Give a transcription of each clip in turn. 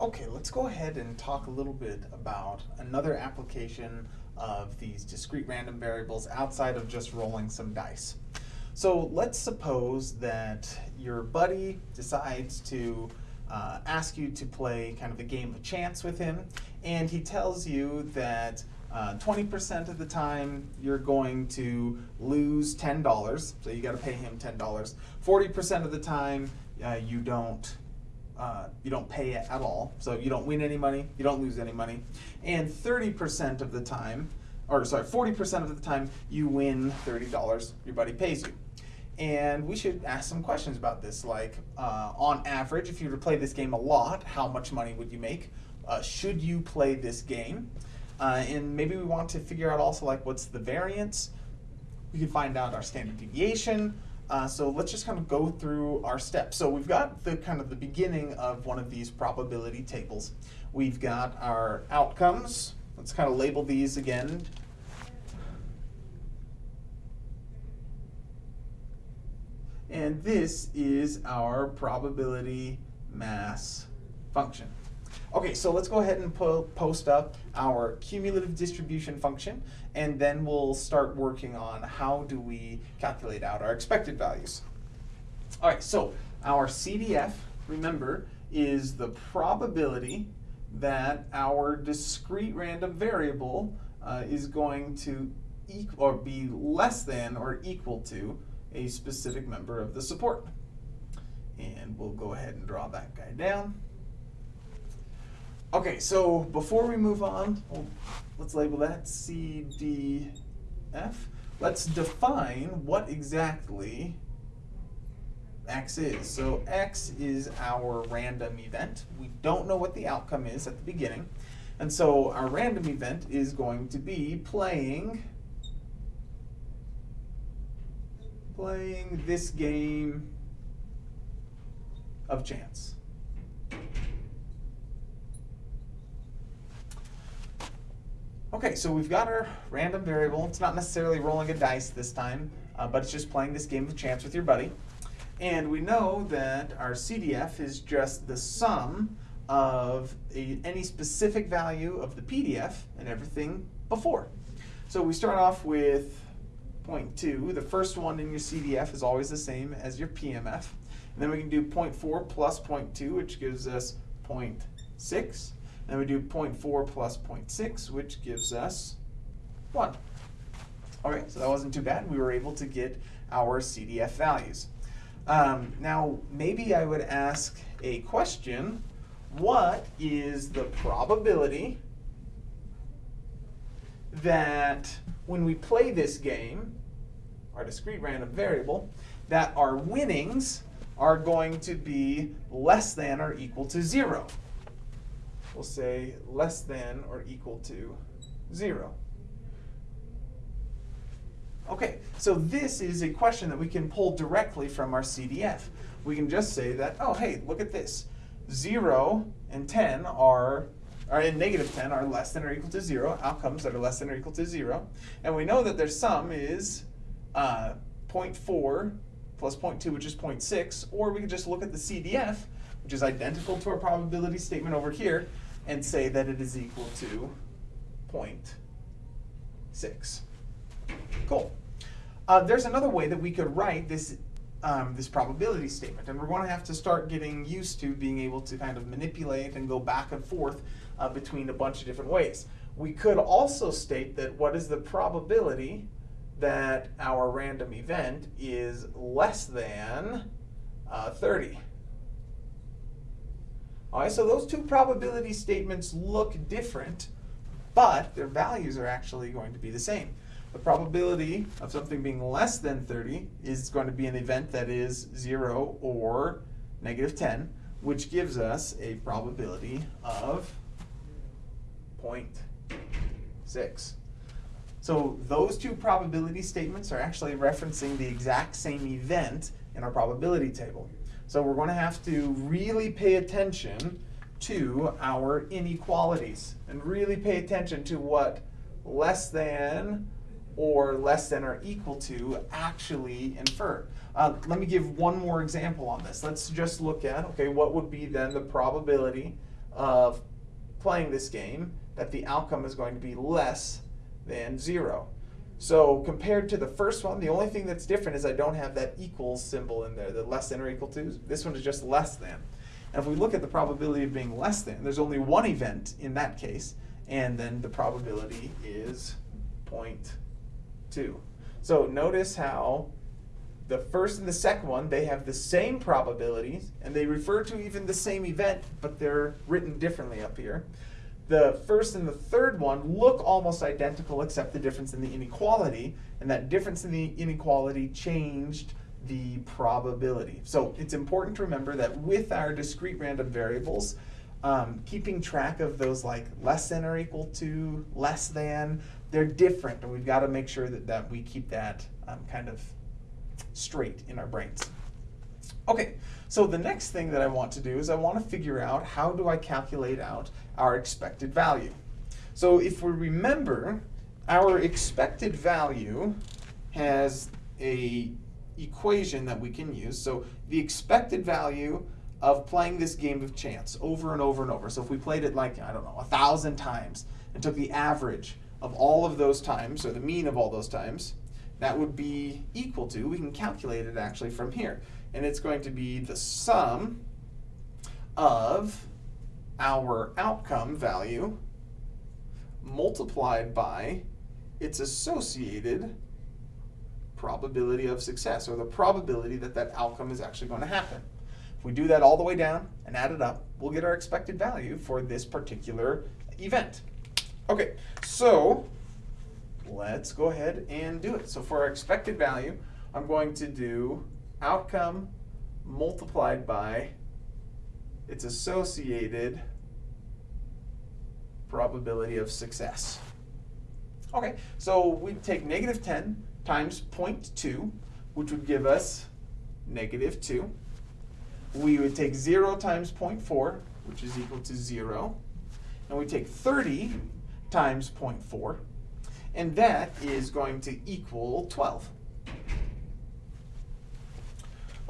Okay, let's go ahead and talk a little bit about another application of these discrete random variables outside of just rolling some dice. So let's suppose that your buddy decides to uh, ask you to play kind of a game of chance with him, and he tells you that 20% uh, of the time you're going to lose $10, so you got to pay him $10. 40% of the time uh, you don't uh, you don't pay at all. So you don't win any money, you don't lose any money. And 30% of the time, or sorry, 40% of the time you win $30, your buddy pays you. And we should ask some questions about this, like uh, on average, if you were to play this game a lot, how much money would you make? Uh, should you play this game? Uh, and maybe we want to figure out also like what's the variance. We can find out our standard deviation. Uh, so let's just kind of go through our steps. So we've got the kind of the beginning of one of these probability tables. We've got our outcomes. Let's kind of label these again. And this is our probability mass function. Okay, so let's go ahead and po post up our cumulative distribution function, and then we'll start working on how do we calculate out our expected values. All right, so our CDF, remember, is the probability that our discrete random variable uh, is going to or be less than or equal to a specific member of the support. And we'll go ahead and draw that guy down. Okay, so before we move on, well, let's label that CDF. Let's define what exactly X is. So X is our random event. We don't know what the outcome is at the beginning. And so our random event is going to be playing playing this game of chance. Okay, so we've got our random variable. It's not necessarily rolling a dice this time, uh, but it's just playing this game of chance with your buddy. And we know that our CDF is just the sum of a, any specific value of the PDF and everything before. So we start off with 0.2. The first one in your CDF is always the same as your PMF. And then we can do 0.4 plus 0.2, which gives us 0.6. Then we do 0.4 plus 0.6, which gives us 1. All right, so that wasn't too bad. We were able to get our CDF values. Um, now, maybe I would ask a question. What is the probability that when we play this game, our discrete random variable, that our winnings are going to be less than or equal to 0? We'll say less than or equal to 0. Okay, so this is a question that we can pull directly from our CDF. We can just say that, oh, hey, look at this. 0 and 10 are, or and negative 10 are less than or equal to 0, outcomes that are less than or equal to 0. And we know that their sum is uh, 0.4 plus 0.2, which is 0.6, or we could just look at the CDF, which is identical to our probability statement over here, and say that it is equal to 0.6. Cool. Uh, there's another way that we could write this um, this probability statement, and we're going to have to start getting used to being able to kind of manipulate and go back and forth uh, between a bunch of different ways. We could also state that what is the probability that our random event is less than uh, 30. All right, so those two probability statements look different, but their values are actually going to be the same. The probability of something being less than 30 is going to be an event that is 0 or negative 10, which gives us a probability of 0.6. So those two probability statements are actually referencing the exact same event in our probability table. So we're going to have to really pay attention to our inequalities and really pay attention to what less than or less than or equal to actually infer. Uh, let me give one more example on this. Let's just look at, okay, what would be then the probability of playing this game that the outcome is going to be less than zero. So compared to the first one, the only thing that's different is I don't have that equals symbol in there, the less than or equal to. This one is just less than. And if we look at the probability of being less than, there's only one event in that case, and then the probability is 0.2. So notice how the first and the second one, they have the same probabilities, and they refer to even the same event, but they're written differently up here. The first and the third one look almost identical except the difference in the inequality, and that difference in the inequality changed the probability. So it's important to remember that with our discrete random variables, um, keeping track of those like less than or equal to, less than, they're different, and we've got to make sure that, that we keep that um, kind of straight in our brains. Okay, so the next thing that I want to do is I want to figure out how do I calculate out our expected value. So if we remember, our expected value has a equation that we can use. So the expected value of playing this game of chance over and over and over. So if we played it like, I don't know, a thousand times and took the average of all of those times, or the mean of all those times, that would be equal to, we can calculate it actually from here. And it's going to be the sum of our outcome value multiplied by its associated probability of success, or the probability that that outcome is actually going to happen. If we do that all the way down and add it up, we'll get our expected value for this particular event. Okay, so let's go ahead and do it. So for our expected value, I'm going to do outcome multiplied by its associated probability of success. Okay, so we take negative 10 times 0.2, which would give us negative 2. We would take 0 times 0.4, which is equal to 0. And we take 30 times 0.4, and that is going to equal 12.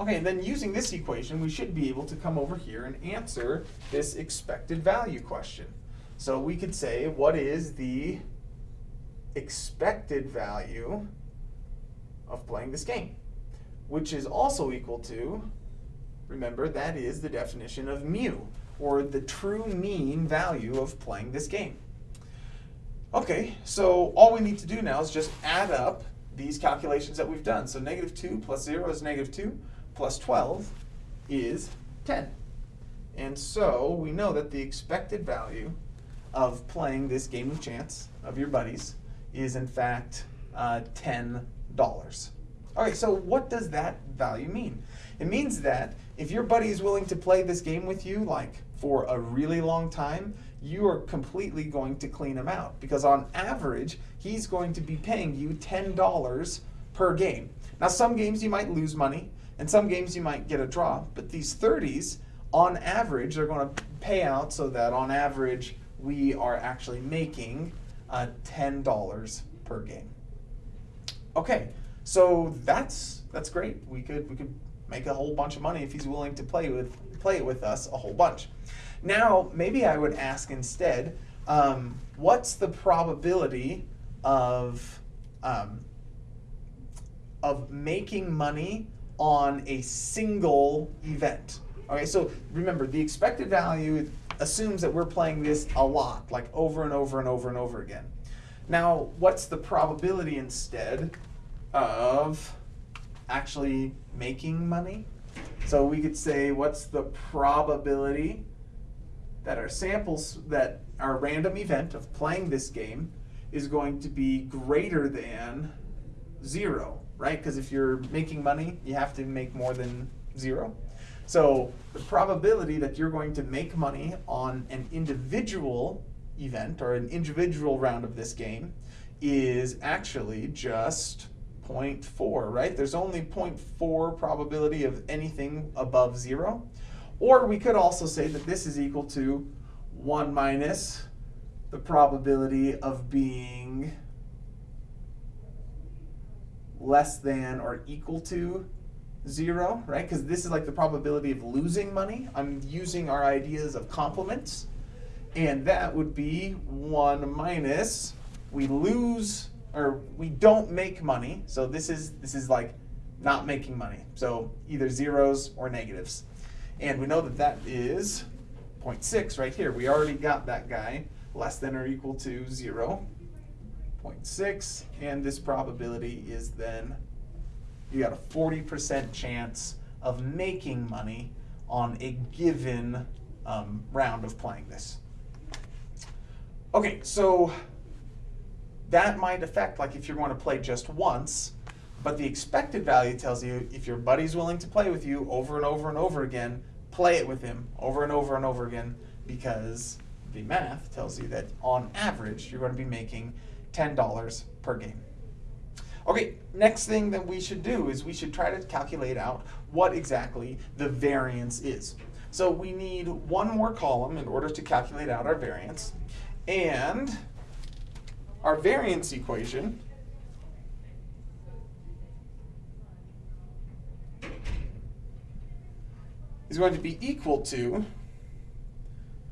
Okay, and then using this equation, we should be able to come over here and answer this expected value question. So we could say, what is the expected value of playing this game? Which is also equal to, remember, that is the definition of mu, or the true mean value of playing this game. Okay, so all we need to do now is just add up these calculations that we've done. So negative 2 plus 0 is negative 2, plus 12 is 10. And so we know that the expected value of playing this game of chance of your buddies is in fact uh, $10. Okay, so what does that value mean? It means that if your buddy is willing to play this game with you like for a really long time, you are completely going to clean him out because on average, he's going to be paying you $10 per game. Now, some games you might lose money and some games you might get a draw, but these 30s, on average, they're going to pay out so that on average, we are actually making uh, $10 per game. Okay, so that's that's great. We could we could make a whole bunch of money if he's willing to play with play it with us a whole bunch. Now, maybe I would ask instead, um, what's the probability of, um, of making money on a single event? Okay, so remember, the expected value assumes that we're playing this a lot, like over and over and over and over again. Now, what's the probability instead of actually making money? So we could say, what's the probability that our samples, that our random event of playing this game is going to be greater than zero, right? Because if you're making money, you have to make more than zero. So the probability that you're going to make money on an individual event or an individual round of this game is actually just 0.4, right? There's only 0.4 probability of anything above zero. Or we could also say that this is equal to 1 minus the probability of being less than or equal to zero, right? Because this is like the probability of losing money. I'm using our ideas of complements. And that would be one minus, we lose, or we don't make money. So this is, this is like not making money. So either zeros or negatives. And we know that that is 0.6 right here. We already got that guy less than or equal to 0, 0.6, and this probability is then, you got a 40% chance of making money on a given um, round of playing this. Okay, so that might affect, like if you're going to play just once, but the expected value tells you if your buddy's willing to play with you over and over and over again, play it with him over and over and over again because the math tells you that on average you're going to be making $10 per game. Okay, next thing that we should do is we should try to calculate out what exactly the variance is. So we need one more column in order to calculate out our variance. And our variance equation is going to be equal to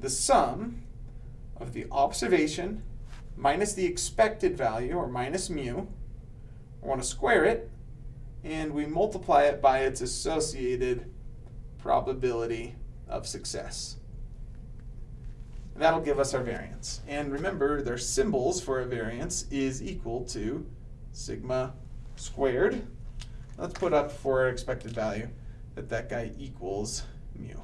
the sum of the observation minus the expected value, or minus mu. I want to square it, and we multiply it by its associated probability of success. And that'll give us our variance. And remember, their symbols for a variance is equal to sigma squared. Let's put up for our expected value that that guy equals mu.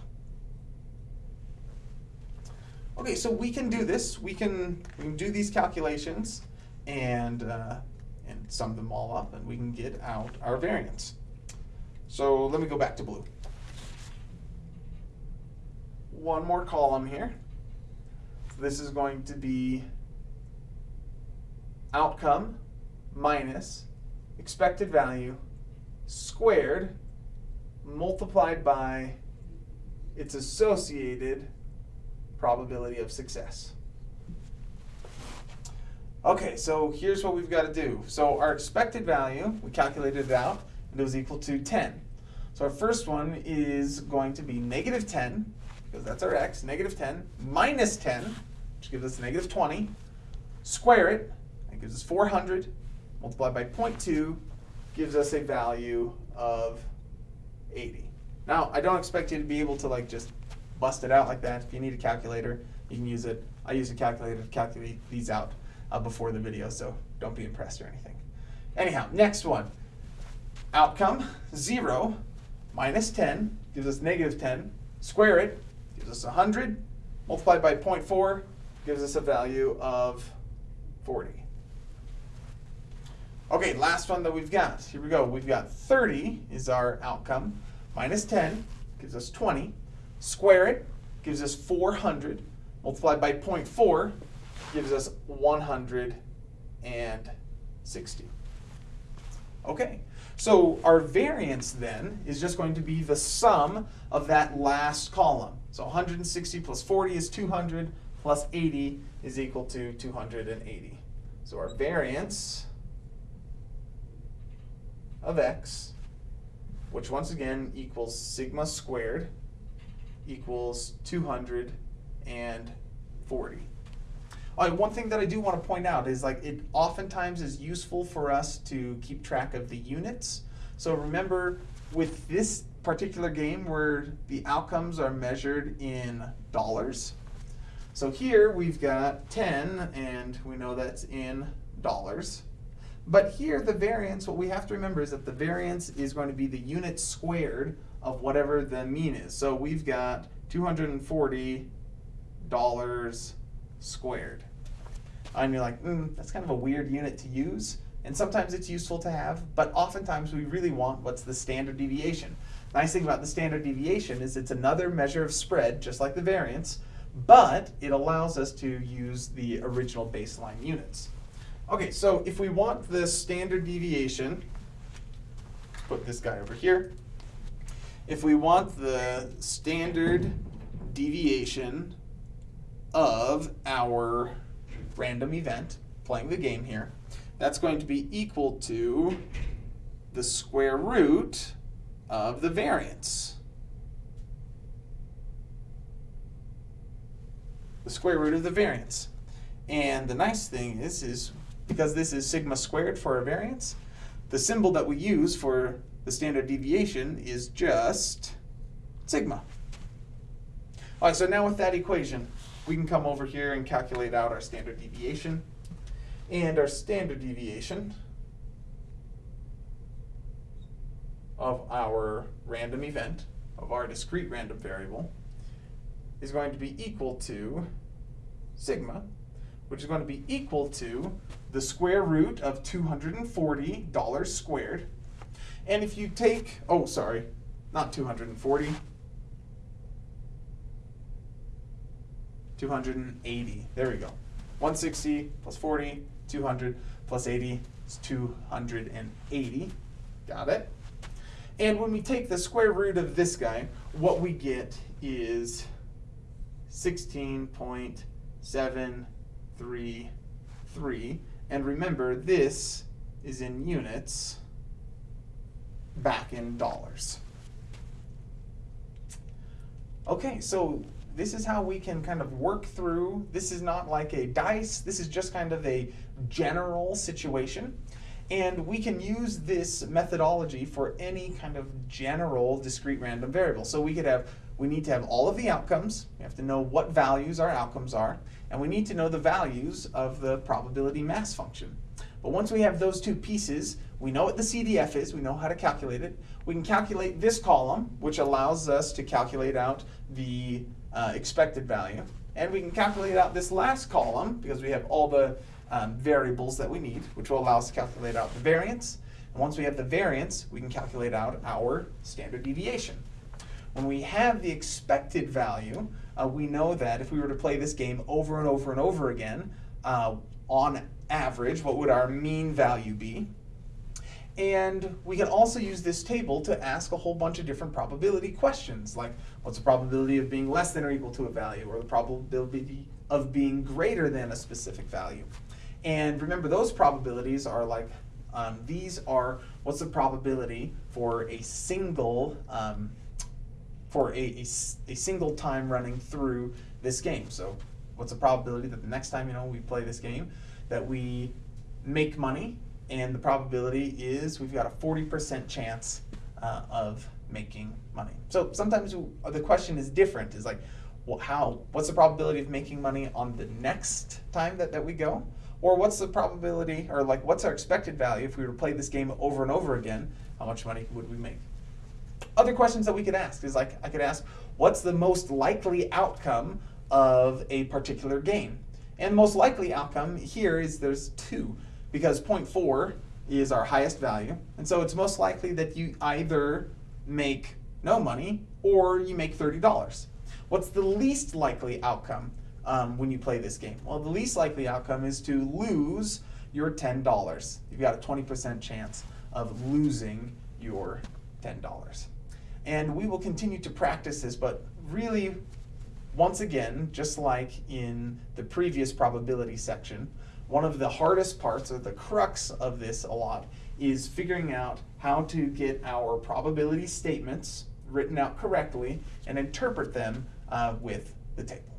Okay, so we can do this. We can, we can do these calculations and, uh, and sum them all up and we can get out our variance. So let me go back to blue. One more column here. This is going to be outcome minus expected value squared multiplied by its associated probability of success. Okay, so here's what we've got to do. So our expected value, we calculated it out, and it was equal to 10. So our first one is going to be negative 10, because that's our x, negative 10, minus 10, which gives us negative 20, square it, that gives us 400, multiplied by 0.2, gives us a value of 80. Now, I don't expect you to be able to like just bust it out like that. If you need a calculator, you can use it. I use a calculator to calculate these out uh, before the video, so don't be impressed or anything. Anyhow, next one. Outcome, 0 minus 10 gives us negative 10. Square it gives us 100. Multiplied by 0.4 gives us a value of 40. Okay, last one that we've got. Here we go. We've got 30 is our outcome. Minus 10 gives us 20. Square it gives us 400. Multiplied by 0.4 gives us 160. Okay, so our variance then is just going to be the sum of that last column. So 160 plus 40 is 200, plus 80 is equal to 280. So our variance of x, which once again equals sigma squared, equals 240. Uh, one thing that I do want to point out is like it oftentimes is useful for us to keep track of the units. So remember with this particular game where the outcomes are measured in dollars. So here we've got 10 and we know that's in dollars. But here the variance, what we have to remember is that the variance is going to be the unit squared of whatever the mean is. So we've got $240 squared. And you're like, mm, that's kind of a weird unit to use. And sometimes it's useful to have, but oftentimes we really want what's the standard deviation. Nice thing about the standard deviation is it's another measure of spread, just like the variance, but it allows us to use the original baseline units. Okay, so if we want the standard deviation, put this guy over here. If we want the standard deviation of our random event, playing the game here, that's going to be equal to the square root of the variance. The square root of the variance. And the nice thing is, is because this is sigma squared for a variance, the symbol that we use for the standard deviation is just sigma. All right, so now with that equation, we can come over here and calculate out our standard deviation. And our standard deviation of our random event, of our discrete random variable, is going to be equal to sigma, which is going to be equal to the square root of $240 squared. And if you take, oh, sorry, not 240, 280. There we go. 160 plus 40, 200 plus 80 is 280. Got it? And when we take the square root of this guy, what we get is 16.733. And remember, this is in units back in dollars. Okay, so this is how we can kind of work through. This is not like a dice, this is just kind of a general situation. And we can use this methodology for any kind of general discrete random variable. So we could have, we need to have all of the outcomes. We have to know what values our outcomes are. And we need to know the values of the probability mass function. But once we have those two pieces, we know what the CDF is, we know how to calculate it. We can calculate this column, which allows us to calculate out the uh, expected value. And we can calculate out this last column because we have all the um, variables that we need, which will allow us to calculate out the variance. And once we have the variance, we can calculate out our standard deviation. When we have the expected value, uh, we know that if we were to play this game over and over and over again, uh, on average, what would our mean value be? And we can also use this table to ask a whole bunch of different probability questions, like what's the probability of being less than or equal to a value, or the probability of being greater than a specific value. And remember, those probabilities are like, um, these are what's the probability for a single, um, for a, a, a single time running through this game. So what's the probability that the next time you know we play this game, that we make money and the probability is we've got a 40% chance uh, of making money. So sometimes the question is different, is like, well, how, what's the probability of making money on the next time that, that we go? Or what's the probability, or like, what's our expected value if we were to play this game over and over again, how much money would we make? Other questions that we could ask is like, I could ask, what's the most likely outcome of a particular game? And most likely outcome here is there's two because 0.4 is our highest value. And so it's most likely that you either make no money or you make $30. What's the least likely outcome um, when you play this game? Well, the least likely outcome is to lose your $10. You've got a 20% chance of losing your $10. And we will continue to practice this, but really, once again, just like in the previous probability section, one of the hardest parts, or the crux of this a lot, is figuring out how to get our probability statements written out correctly and interpret them uh, with the table.